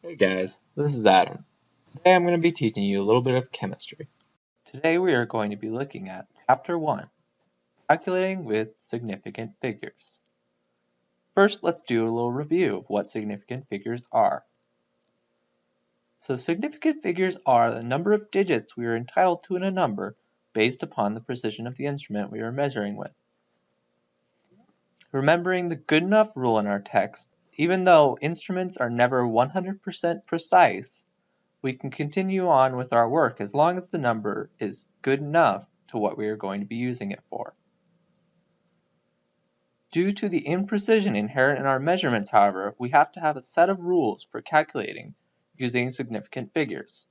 Hey guys, this is Adam. Today I'm going to be teaching you a little bit of chemistry. Today we are going to be looking at Chapter 1, Calculating with Significant Figures. First, let's do a little review of what significant figures are. So significant figures are the number of digits we are entitled to in a number based upon the precision of the instrument we are measuring with. Remembering the good enough rule in our text, even though instruments are never 100% precise, we can continue on with our work as long as the number is good enough to what we are going to be using it for. Due to the imprecision inherent in our measurements, however, we have to have a set of rules for calculating using significant figures.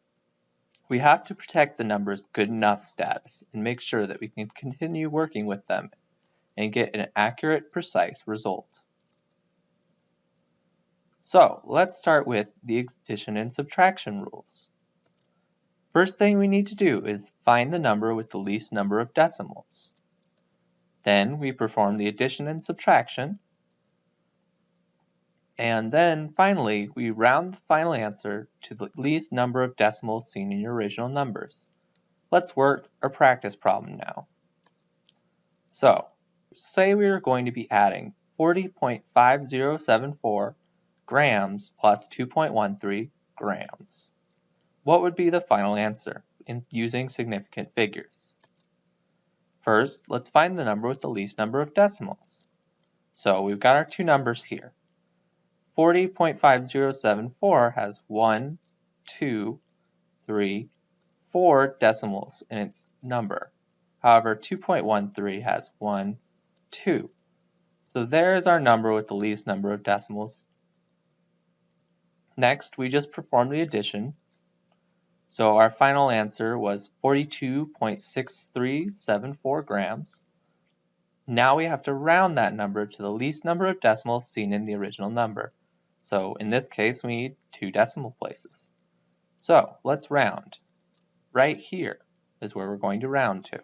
We have to protect the number's good enough status and make sure that we can continue working with them and get an accurate, precise result. So let's start with the addition and subtraction rules. First thing we need to do is find the number with the least number of decimals. Then we perform the addition and subtraction. And then finally, we round the final answer to the least number of decimals seen in your original numbers. Let's work a practice problem now. So, say we are going to be adding 40.5074 grams plus 2.13 grams. What would be the final answer in using significant figures? First, let's find the number with the least number of decimals. So we've got our two numbers here. 40.5074 has 1, 2, 3, 4 decimals in its number. However, 2.13 has 1, 2. So there is our number with the least number of decimals, Next, we just performed the addition. So our final answer was 42.6374 grams. Now we have to round that number to the least number of decimals seen in the original number. So in this case, we need two decimal places. So let's round. Right here is where we're going to round to.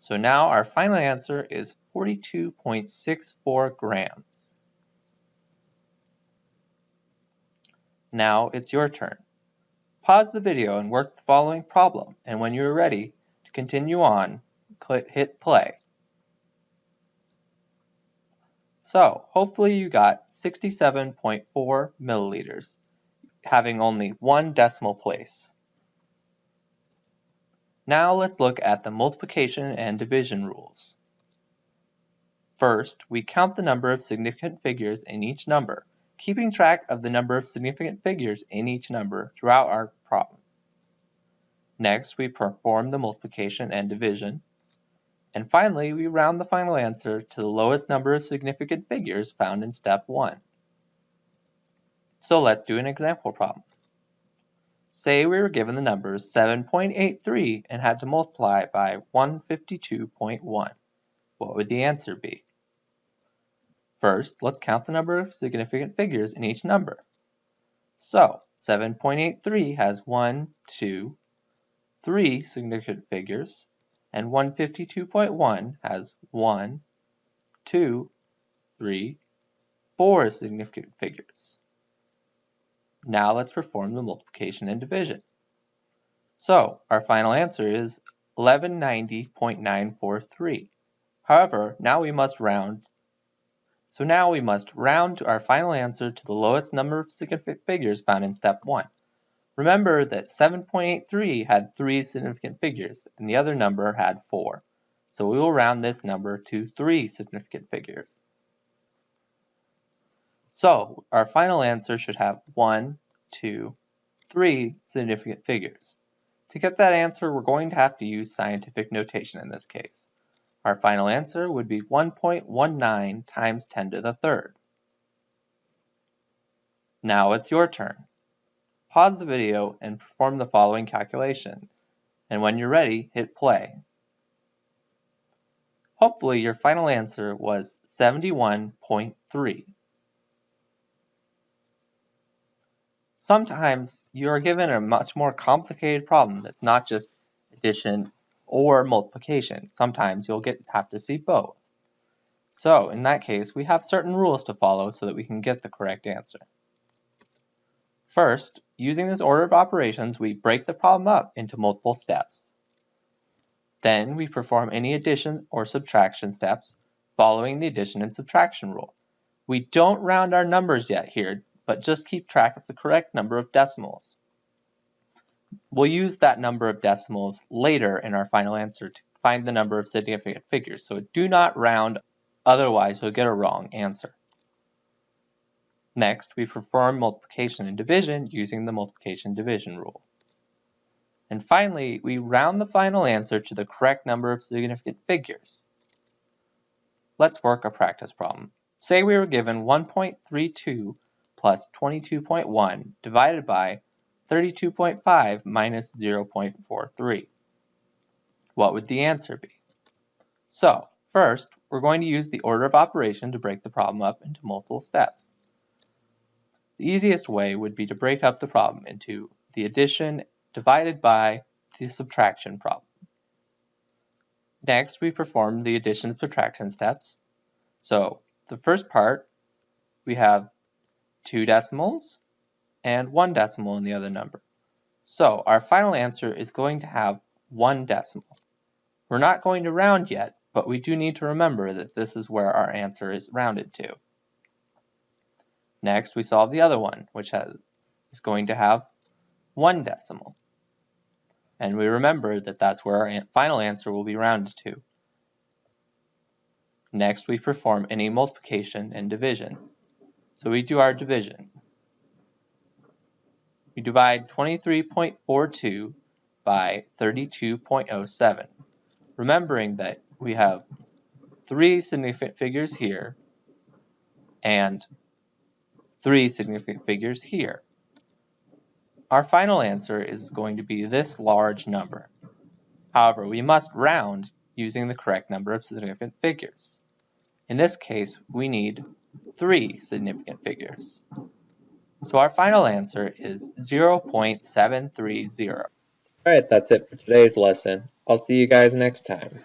So now our final answer is 42.64 grams. Now it's your turn. Pause the video and work the following problem, and when you are ready to continue on, click, hit play. So, hopefully you got 67.4 milliliters, having only one decimal place. Now let's look at the multiplication and division rules. First, we count the number of significant figures in each number keeping track of the number of significant figures in each number throughout our problem. Next, we perform the multiplication and division. And finally, we round the final answer to the lowest number of significant figures found in step 1. So let's do an example problem. Say we were given the numbers 7.83 and had to multiply by 152.1. What would the answer be? First, let's count the number of significant figures in each number. So, 7.83 has 1, 2, 3 significant figures, and 152.1 has 1, 2, 3, 4 significant figures. Now let's perform the multiplication and division. So, our final answer is 1190.943. However, now we must round so now we must round to our final answer to the lowest number of significant figures found in step 1. Remember that 7.83 had 3 significant figures and the other number had 4. So we will round this number to 3 significant figures. So our final answer should have 1, 2, 3 significant figures. To get that answer, we're going to have to use scientific notation in this case. Our final answer would be 1.19 times 10 to the third. Now it's your turn. Pause the video and perform the following calculation. And when you're ready, hit play. Hopefully your final answer was 71.3. Sometimes you are given a much more complicated problem that's not just addition or multiplication. Sometimes you'll get have to see both. So in that case, we have certain rules to follow so that we can get the correct answer. First, using this order of operations, we break the problem up into multiple steps. Then we perform any addition or subtraction steps following the addition and subtraction rule. We don't round our numbers yet here, but just keep track of the correct number of decimals. We'll use that number of decimals later in our final answer to find the number of significant figures, so do not round, otherwise you'll get a wrong answer. Next, we perform multiplication and division using the multiplication division rule. And finally, we round the final answer to the correct number of significant figures. Let's work a practice problem. Say we were given 1.32 plus 22.1 divided by 32.5 minus 0.43. What would the answer be? So, first, we're going to use the order of operation to break the problem up into multiple steps. The easiest way would be to break up the problem into the addition divided by the subtraction problem. Next, we perform the addition subtraction steps. So, the first part, we have two decimals and one decimal in the other number. So our final answer is going to have one decimal. We're not going to round yet, but we do need to remember that this is where our answer is rounded to. Next, we solve the other one, which has, is going to have one decimal. And we remember that that's where our final answer will be rounded to. Next, we perform any multiplication and division. So we do our division. We divide 23.42 by 32.07, remembering that we have three significant figures here and three significant figures here. Our final answer is going to be this large number. However, we must round using the correct number of significant figures. In this case, we need three significant figures. So our final answer is 0.730. Alright, that's it for today's lesson. I'll see you guys next time.